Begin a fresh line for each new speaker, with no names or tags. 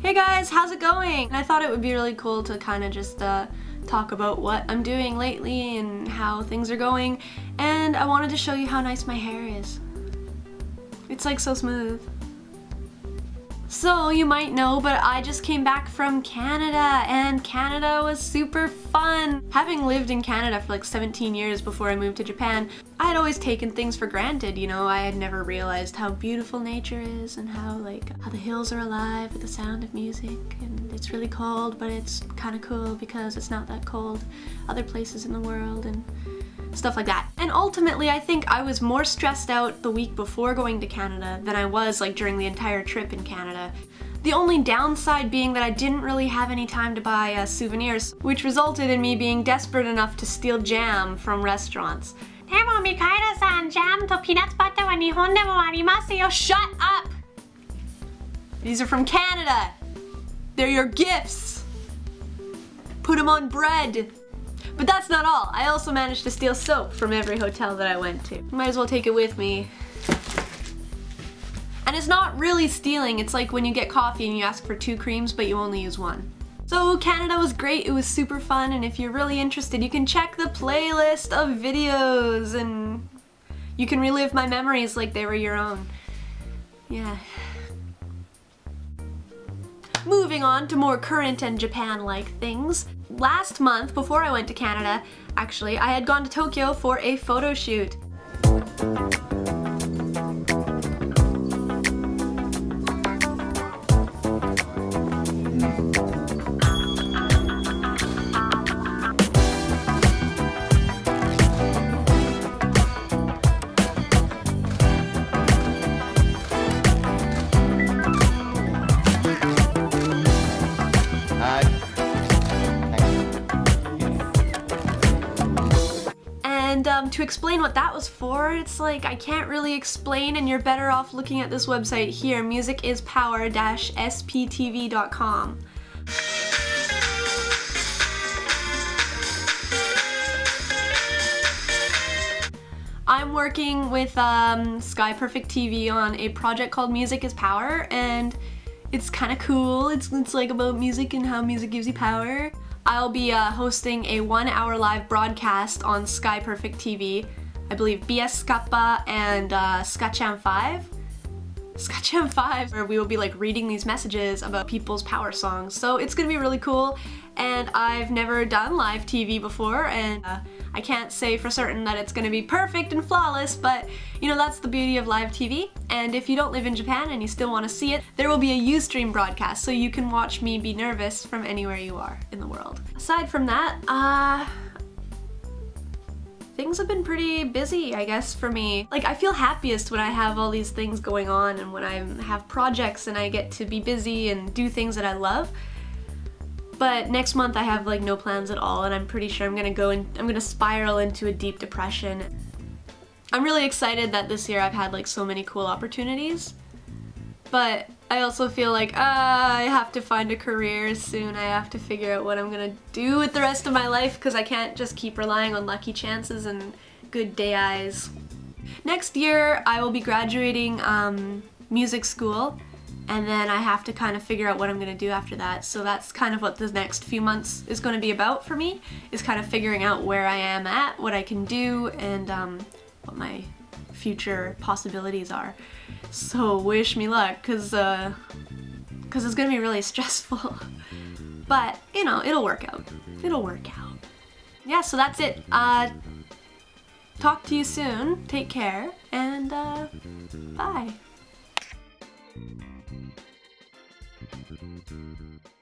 Hey guys, how's it going? And I thought it would be really cool to kind of just uh, talk about what I'm doing lately and how things are going and I wanted to show you how nice my hair is. It's like so smooth. So you might know, but I just came back from Canada and Canada was super fun. Having lived in Canada for like 17 years before I moved to Japan, I had always taken things for granted, you know, I had never realized how beautiful nature is and how like how the hills are alive with the sound of music. And it's really cold but it's kind of cool because it's not that cold other places in the world. And stuff like that. And ultimately, I think I was more stressed out the week before going to Canada than I was like during the entire trip in Canada. The only downside being that I didn't really have any time to buy uh, souvenirs, which resulted in me being desperate enough to steal jam from restaurants.
Demo Mikaida-san, uh, jam to peanuts butter wa Nihon demo arimasu yo.
Shut up! These are from Canada. They're your gifts. Put them on bread. But that's not all. I also managed to steal soap from every hotel that I went to. Might as well take it with me. And it's not really stealing, it's like when you get coffee and you ask for two creams but you only use one. So Canada was great, it was super fun, and if you're really interested you can check the playlist of videos and you can relive my memories like they were your own. Yeah. Moving on to more current and Japan-like things. Last month, before I went to Canada, actually, I had gone to Tokyo for a photo shoot. Um, to explain what that was for, it's like I can't really explain and you're better off looking at this website here, musicispower-sptv.com. I'm working with um, Sky Perfect TV on a project called Music is Power and it's kind of cool. It's, it's like about music and how music gives you power. I'll be uh, hosting a one hour live broadcast on Sky Perfect TV. I believe BS Kappa and uh, Skachan 5. Skachan 5 where we will be like reading these messages about people's power songs. So it's gonna be really cool and I've never done live TV before and uh, I can't say for certain that it's gonna be perfect and flawless but you know that's the beauty of live TV and if you don't live in Japan and you still want to see it there will be a Ustream broadcast so you can watch me be nervous from anywhere you are in the world. Aside from that, uh things have been pretty busy, I guess, for me. Like, I feel happiest when I have all these things going on and when I have projects and I get to be busy and do things that I love. But next month I have like no plans at all and I'm pretty sure I'm gonna go and I'm gonna spiral into a deep depression. I'm really excited that this year I've had like so many cool opportunities. But I also feel like uh, I have to find a career soon. I have to figure out what I'm gonna do with the rest of my life because I can't just keep relying on lucky chances and good day eyes. Next year I will be graduating um, music school and then I have to kind of figure out what I'm gonna do after that. So that's kind of what the next few months is gonna be about for me, is kind of figuring out where I am at, what I can do, and um, what my future possibilities are. So wish me luck, cause, uh, cause it's gonna be really stressful. but, you know, it'll work out. It'll work out. Yeah, so that's it. Uh, talk to you soon. Take care, and uh, bye. Thank you.